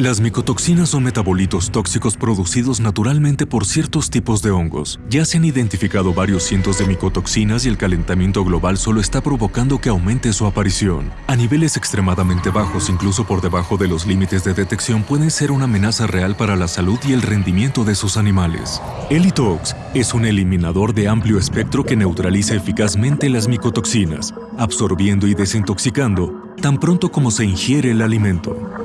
Las micotoxinas son metabolitos tóxicos producidos naturalmente por ciertos tipos de hongos. Ya se han identificado varios cientos de micotoxinas y el calentamiento global solo está provocando que aumente su aparición. A niveles extremadamente bajos, incluso por debajo de los límites de detección, pueden ser una amenaza real para la salud y el rendimiento de sus animales. Elitox es un eliminador de amplio espectro que neutraliza eficazmente las micotoxinas, absorbiendo y desintoxicando tan pronto como se ingiere el alimento.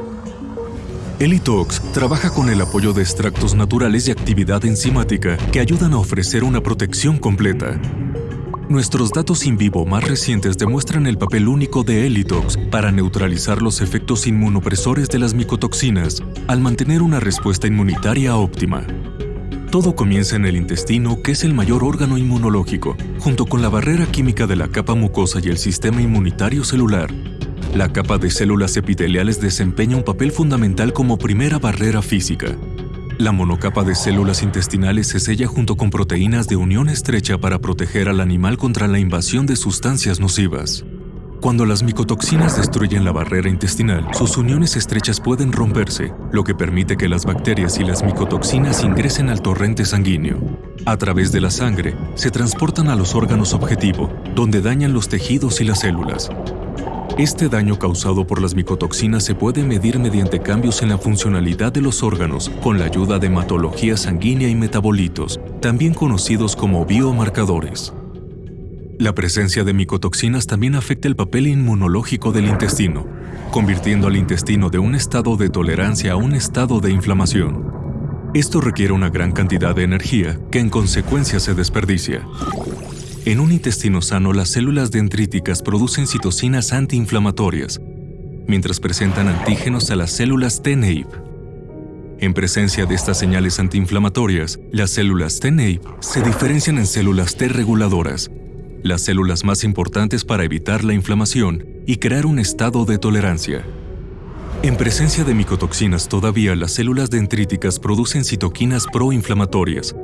Elitox trabaja con el apoyo de extractos naturales y actividad enzimática que ayudan a ofrecer una protección completa. Nuestros datos in vivo más recientes demuestran el papel único de Elitox para neutralizar los efectos inmunopresores de las micotoxinas al mantener una respuesta inmunitaria óptima. Todo comienza en el intestino, que es el mayor órgano inmunológico, junto con la barrera química de la capa mucosa y el sistema inmunitario celular, la capa de células epiteliales desempeña un papel fundamental como primera barrera física. La monocapa de células intestinales se sella junto con proteínas de unión estrecha para proteger al animal contra la invasión de sustancias nocivas. Cuando las micotoxinas destruyen la barrera intestinal, sus uniones estrechas pueden romperse, lo que permite que las bacterias y las micotoxinas ingresen al torrente sanguíneo. A través de la sangre, se transportan a los órganos objetivo, donde dañan los tejidos y las células. Este daño causado por las micotoxinas se puede medir mediante cambios en la funcionalidad de los órganos con la ayuda de hematología sanguínea y metabolitos, también conocidos como biomarcadores. La presencia de micotoxinas también afecta el papel inmunológico del intestino, convirtiendo al intestino de un estado de tolerancia a un estado de inflamación. Esto requiere una gran cantidad de energía que en consecuencia se desperdicia. En un intestino sano, las células dendríticas producen citocinas antiinflamatorias, mientras presentan antígenos a las células TNAPE. En presencia de estas señales antiinflamatorias, las células TNAPE se diferencian en células T reguladoras, las células más importantes para evitar la inflamación y crear un estado de tolerancia. En presencia de micotoxinas todavía, las células dendríticas producen citoquinas proinflamatorias,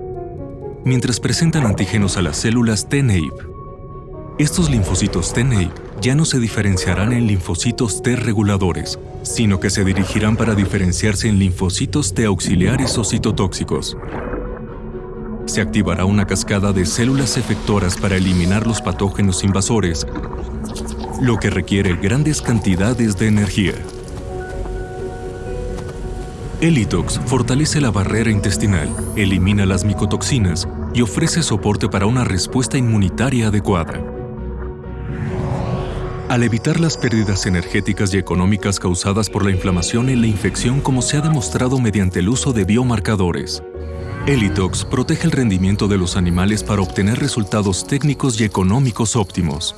mientras presentan antígenos a las células TNAPE. Estos linfocitos TNAPE ya no se diferenciarán en linfocitos T reguladores, sino que se dirigirán para diferenciarse en linfocitos T auxiliares o citotóxicos. Se activará una cascada de células efectoras para eliminar los patógenos invasores, lo que requiere grandes cantidades de energía. Elitox fortalece la barrera intestinal, elimina las micotoxinas y ofrece soporte para una respuesta inmunitaria adecuada. Al evitar las pérdidas energéticas y económicas causadas por la inflamación y la infección como se ha demostrado mediante el uso de biomarcadores, Elitox protege el rendimiento de los animales para obtener resultados técnicos y económicos óptimos.